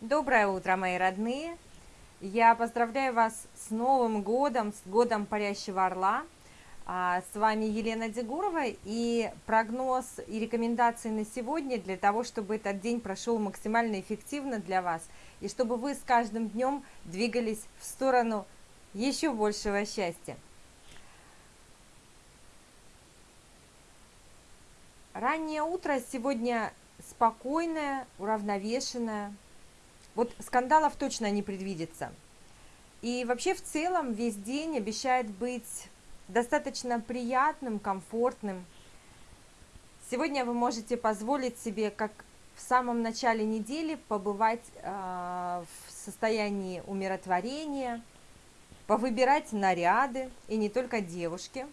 Доброе утро, мои родные! Я поздравляю вас с Новым годом, с годом Парящего Орла. А, с вами Елена Дегурова и прогноз и рекомендации на сегодня для того, чтобы этот день прошел максимально эффективно для вас и чтобы вы с каждым днем двигались в сторону еще большего счастья. Раннее утро сегодня спокойное, уравновешенное, вот скандалов точно не предвидится. И вообще в целом весь день обещает быть достаточно приятным, комфортным. Сегодня вы можете позволить себе, как в самом начале недели, побывать э, в состоянии умиротворения, повыбирать наряды, и не только девушки.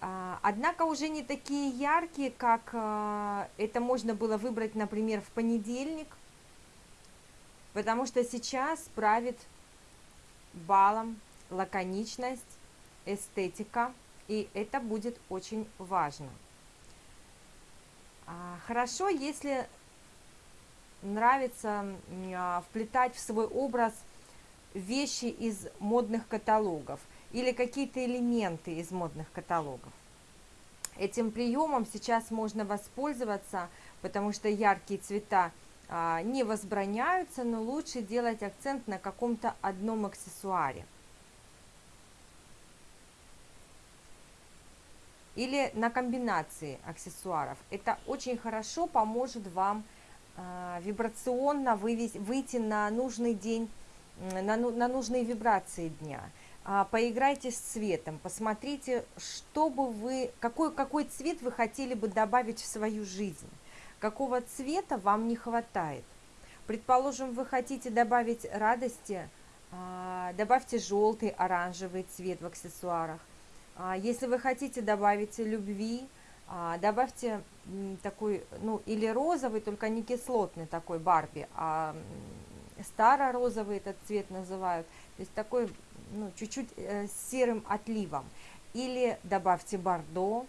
А, однако уже не такие яркие, как э, это можно было выбрать, например, в понедельник – потому что сейчас правит балом лаконичность, эстетика, и это будет очень важно. А, хорошо, если нравится а, вплетать в свой образ вещи из модных каталогов или какие-то элементы из модных каталогов. Этим приемом сейчас можно воспользоваться, потому что яркие цвета – не возбраняются, но лучше делать акцент на каком-то одном аксессуаре. Или на комбинации аксессуаров. Это очень хорошо поможет вам а, вибрационно выйти на нужный день, на, ну, на нужные вибрации дня. А, поиграйте с цветом, посмотрите, что бы вы, какой, какой цвет вы хотели бы добавить в свою жизнь какого цвета вам не хватает. Предположим, вы хотите добавить радости, а, добавьте желтый, оранжевый цвет в аксессуарах. А, если вы хотите добавить любви, а, добавьте такой, ну, или розовый, только не кислотный такой Барби, а старо-розовый этот цвет называют, то есть такой, ну, чуть-чуть э, серым отливом. Или добавьте бордо,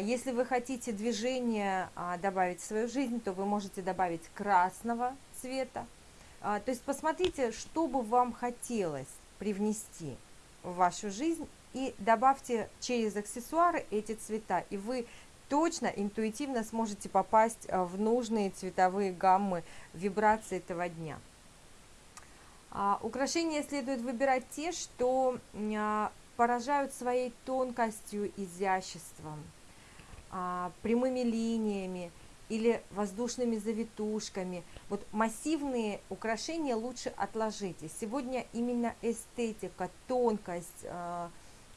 если вы хотите движение а, добавить в свою жизнь, то вы можете добавить красного цвета. А, то есть посмотрите, что бы вам хотелось привнести в вашу жизнь и добавьте через аксессуары эти цвета, и вы точно интуитивно сможете попасть в нужные цветовые гаммы вибрации этого дня. Украшения следует выбирать те, что поражают своей тонкостью, изяществом, а, прямыми линиями или воздушными завитушками. Вот массивные украшения лучше отложите. Сегодня именно эстетика, тонкость, э,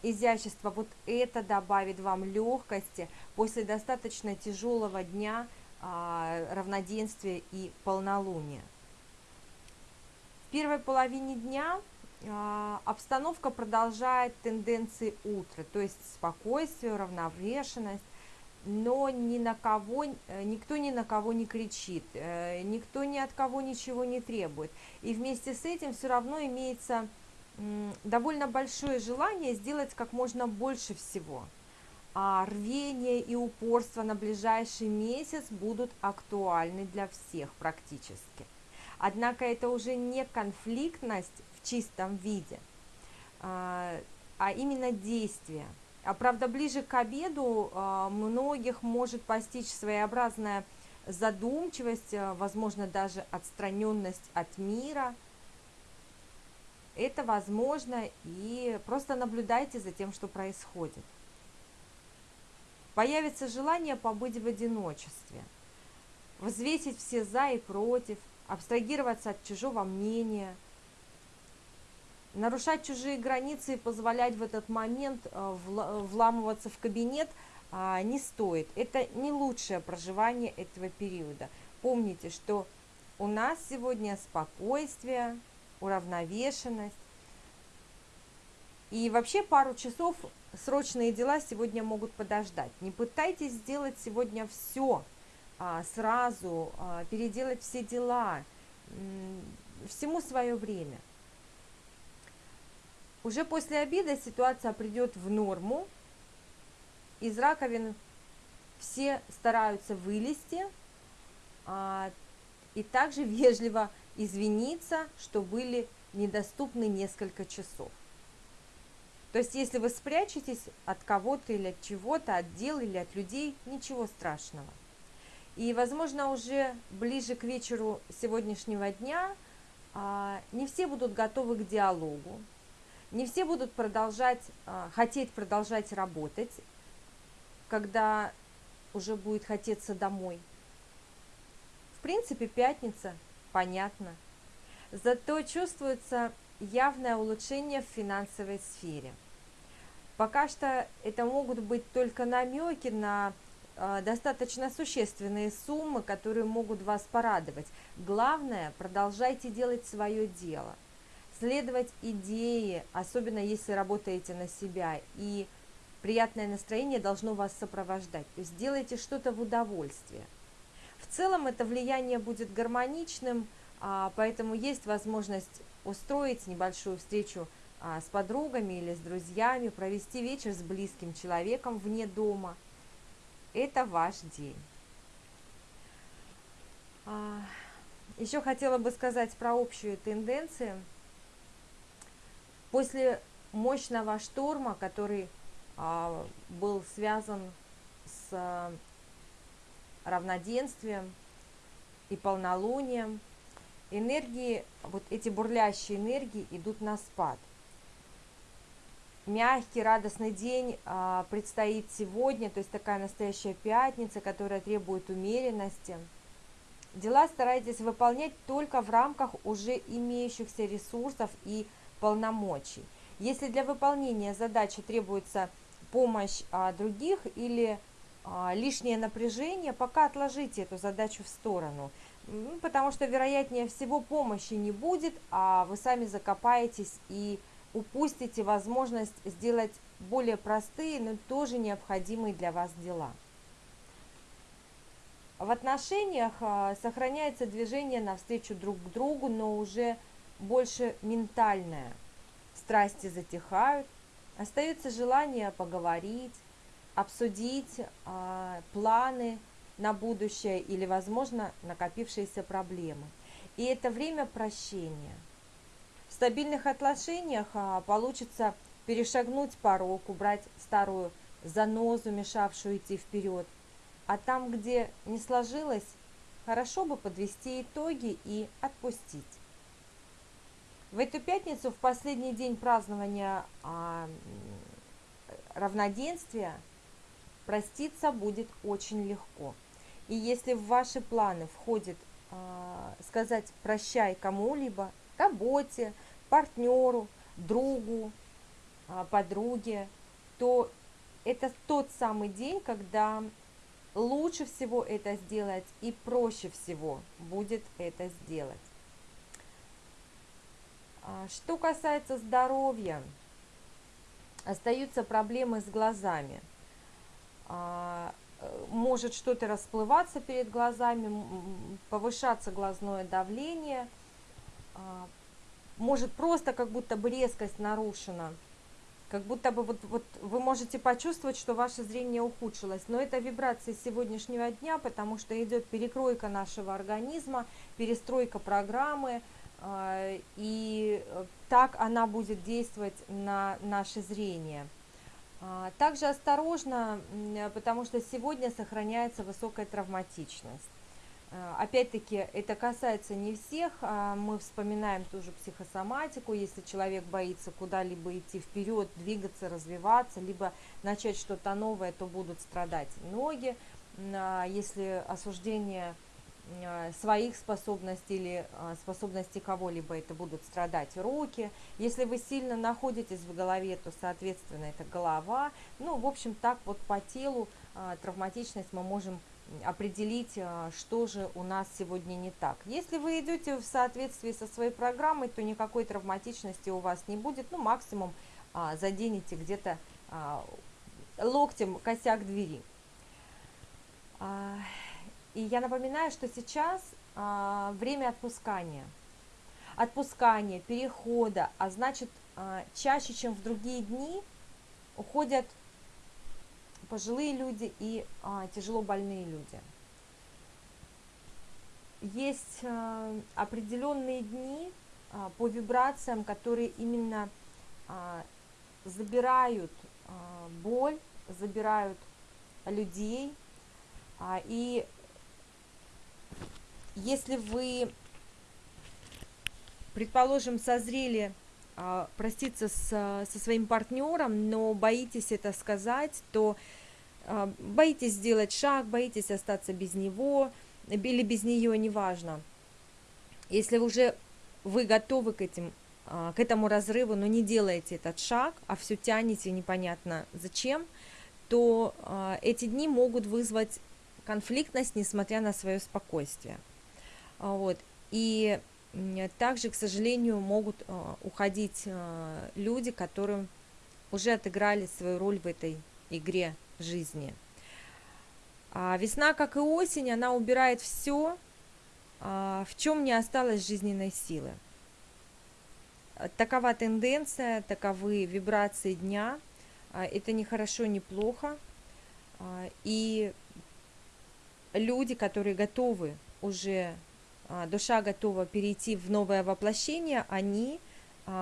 изящество, вот это добавит вам легкости после достаточно тяжелого дня э, равноденствия и полнолуния. В первой половине дня э, обстановка продолжает тенденции утра, то есть спокойствие, равновешенность, но ни на кого, э, никто ни на кого не кричит, э, никто ни от кого ничего не требует. И вместе с этим все равно имеется довольно большое желание сделать как можно больше всего. А рвение и упорство на ближайший месяц будут актуальны для всех практически. Однако это уже не конфликтность в чистом виде, а, а именно действие – а правда, ближе к обеду а, многих может постичь своеобразная задумчивость, а, возможно, даже отстраненность от мира. Это возможно, и просто наблюдайте за тем, что происходит. Появится желание побыть в одиночестве, взвесить все за и против, абстрагироваться от чужого мнения – Нарушать чужие границы и позволять в этот момент э, вламываться в кабинет а, не стоит. Это не лучшее проживание этого периода. Помните, что у нас сегодня спокойствие, уравновешенность. И вообще пару часов срочные дела сегодня могут подождать. Не пытайтесь сделать сегодня все а, сразу, а, переделать все дела. Всему свое время. Уже после обеда ситуация придет в норму. Из раковин все стараются вылезти. А, и также вежливо извиниться, что были недоступны несколько часов. То есть, если вы спрячетесь от кого-то или от чего-то, от дел или от людей, ничего страшного. И, возможно, уже ближе к вечеру сегодняшнего дня а, не все будут готовы к диалогу, не все будут продолжать, а, хотеть продолжать работать, когда уже будет хотеться домой. В принципе, пятница, понятно. Зато чувствуется явное улучшение в финансовой сфере. Пока что это могут быть только намеки на э, достаточно существенные суммы, которые могут вас порадовать. Главное, продолжайте делать свое дело, следовать идее, особенно если работаете на себя, и приятное настроение должно вас сопровождать. То есть делайте что-то в удовольствие. В целом это влияние будет гармоничным, а, поэтому есть возможность устроить небольшую встречу а, с подругами или с друзьями, провести вечер с близким человеком вне дома. Это ваш день. А, Еще хотела бы сказать про общие тенденции. После мощного шторма, который был связан с равноденствием и полнолунием, энергии, вот эти бурлящие энергии идут на спад. Мягкий, радостный день а, предстоит сегодня, то есть такая настоящая пятница, которая требует умеренности. Дела старайтесь выполнять только в рамках уже имеющихся ресурсов и полномочий. Если для выполнения задачи требуется помощь а, других или а, лишнее напряжение, пока отложите эту задачу в сторону – потому что, вероятнее всего, помощи не будет, а вы сами закопаетесь и упустите возможность сделать более простые, но тоже необходимые для вас дела. В отношениях а, сохраняется движение навстречу друг к другу, но уже больше ментальное. Страсти затихают, остается желание поговорить, обсудить э, планы, на будущее или, возможно, накопившиеся проблемы. И это время прощения. В стабильных отношениях а, получится перешагнуть порог, убрать старую занозу, мешавшую идти вперед. А там, где не сложилось, хорошо бы подвести итоги и отпустить. В эту пятницу, в последний день празднования а, равноденствия, проститься будет очень легко. И если в ваши планы входит а, сказать прощай кому-либо, работе, партнеру, другу, а, подруге, то это тот самый день, когда лучше всего это сделать и проще всего будет это сделать. А, что касается здоровья, остаются проблемы с глазами. А, может что-то расплываться перед глазами, повышаться глазное давление, а, может просто как будто бы резкость нарушена, как будто бы вот, вот вы можете почувствовать, что ваше зрение ухудшилось. Но это вибрации сегодняшнего дня, потому что идет перекройка нашего организма, перестройка программы, и так она будет действовать на наше зрение. А, также осторожно, потому что сегодня сохраняется высокая травматичность. А, опять-таки, это касается не всех, а мы вспоминаем тоже психосоматику, если человек боится куда-либо идти вперед, двигаться, развиваться, либо начать что-то новое, то будут страдать ноги. Если осуждение Э, своих способностей или э, способностей кого-либо, это будут страдать руки. Если вы сильно находитесь в голове, то, соответственно, это голова. Ну, в общем, так вот по телу э, травматичность мы можем определить, что же у нас сегодня не так. Если вы идете в соответствии со своей программой, то никакой травматичности у вас не будет. Ну, максимум заденете где-то локтем косяк двери. И я напоминаю, что сейчас а, время отпускания. Отпускания, перехода, а значит, а, чаще, чем в другие дни, уходят пожилые люди и а, тяжело больные люди. есть э, определенные дни э, по вибрациям, которые именно э, забирают э, боль, забирают людей. А, и если вы, предположим, созрели а, проститься с, со своим партнером, но боитесь это сказать, то а, боитесь сделать шаг, боитесь остаться без него или без нее, неважно. Если уже вы готовы к, этим, а, к этому разрыву, но не делаете этот шаг, а все тянете непонятно зачем, то эти дни могут вызвать конфликтность, несмотря на свое спокойствие. Вот. И также, к сожалению, могут уходить люди, которым уже отыграли свою роль в этой игре жизни. А весна, как и осень, она убирает все, а, в чем не осталось жизненной силы. Такова тенденция, таковы вибрации дня. А, это не хорошо, не плохо. А, и люди, которые готовы уже, душа готова перейти в новое воплощение, они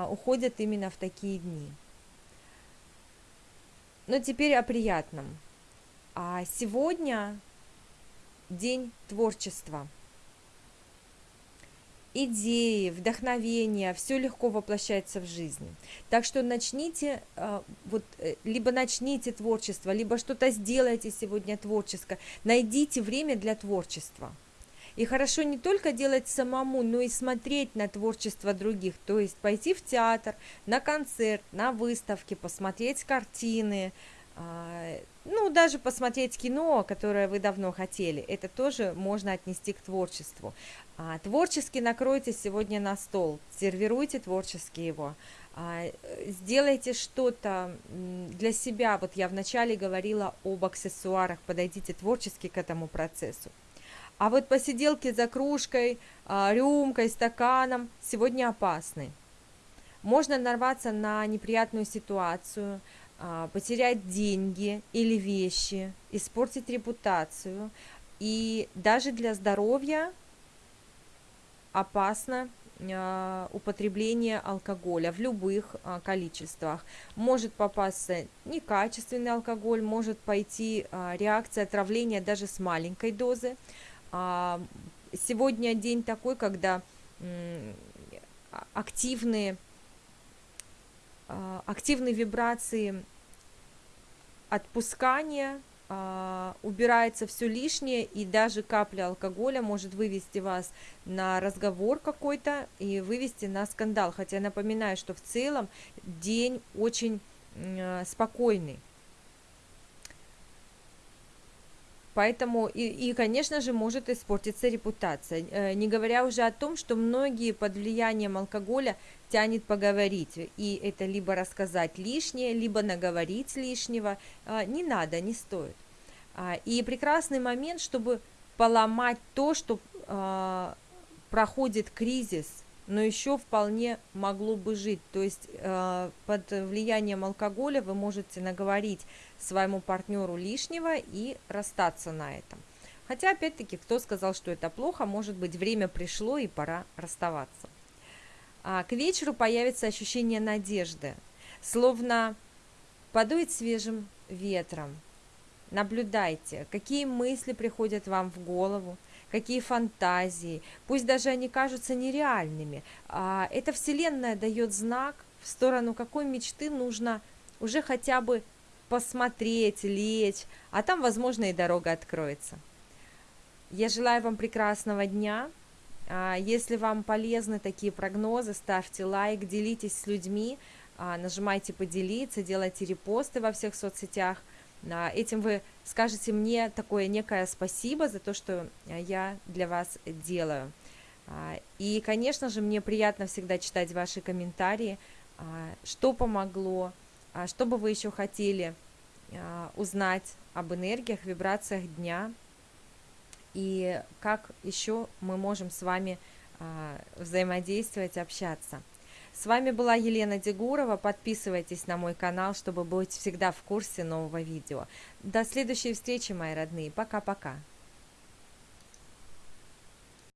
уходят именно в такие дни. Но теперь о приятном. А сегодня день творчества. Идеи, вдохновение, все легко воплощается в жизнь. Так что начните, а, вот, э, либо начните творчество, либо что-то сделайте сегодня творческое. Найдите время для творчества. И хорошо не только делать самому, но и смотреть на творчество других, то есть пойти в театр, на концерт, на выставки, посмотреть картины, а, ну, даже посмотреть кино, которое вы давно хотели, это тоже можно отнести к творчеству. А, творчески накройте сегодня на стол, сервируйте творчески его, а, сделайте что-то для себя. Вот я вначале говорила об аксессуарах, подойдите творчески к этому процессу. А вот посиделки за кружкой, а, рюмкой, стаканом сегодня опасны. Можно нарваться на неприятную ситуацию, а, потерять деньги или вещи, испортить репутацию. И даже для здоровья опасно а, употребление алкоголя в любых количествах. Может попасться некачественный алкоголь, может пойти реакция отравления даже с маленькой дозы. А, сегодня день такой, когда активные, а, активные вибрации отпускания, а, убирается все лишнее, и даже капля алкоголя может вывести вас на разговор какой-то и вывести на скандал. Хотя напоминаю, что в целом день очень спокойный. Поэтому, и, и, конечно же, может испортиться репутация. Э, не говоря уже о том, что многие под влиянием алкоголя тянет поговорить. И это либо рассказать лишнее, либо наговорить лишнего. А, не надо, не стоит. А, и прекрасный момент, чтобы поломать то, что а, проходит кризис, но еще вполне могло бы жить. То есть э, под влиянием алкоголя вы можете наговорить своему партнеру лишнего и расстаться на этом. Хотя, опять-таки, кто сказал, что это плохо, может быть, время пришло и пора расставаться. А к вечеру появится ощущение надежды, словно подует свежим ветром. Наблюдайте, какие мысли приходят вам в голову, какие фантазии, пусть даже они кажутся нереальными. А эта Вселенная дает знак, в сторону какой мечты нужно уже хотя бы посмотреть, лечь, а там, возможно, и дорога откроется. Я желаю вам прекрасного дня. А, если вам полезны такие прогнозы, ставьте лайк, делитесь с людьми, а, нажимайте поделиться, делайте репосты во всех соцсетях – Этим вы скажете мне такое некое спасибо за то, что э, я для вас делаю. А, и, конечно же, мне приятно всегда читать ваши комментарии, а, что помогло, а, что бы вы еще хотели узнать об энергиях, вибрациях дня, и как еще мы можем с вами взаимодействовать, общаться. С вами была Елена Дегурова. Подписывайтесь на мой канал, чтобы быть всегда в курсе нового видео. До следующей встречи, мои родные. Пока-пока.